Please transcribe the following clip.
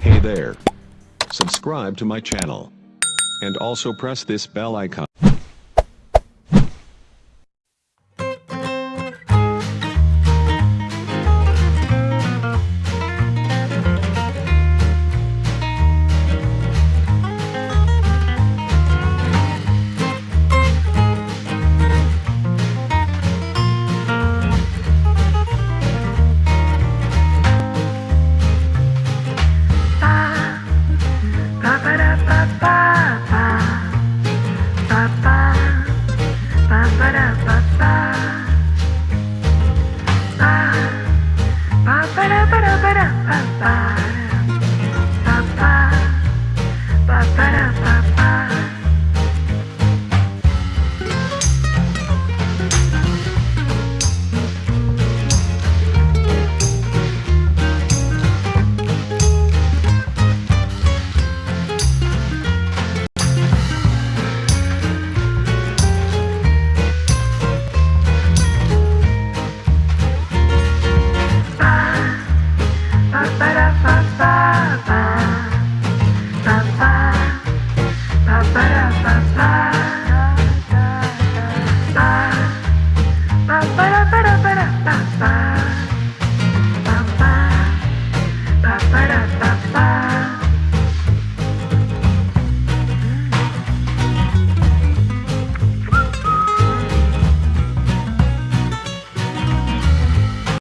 Hey there. Subscribe to my channel. And also press this bell icon. love us.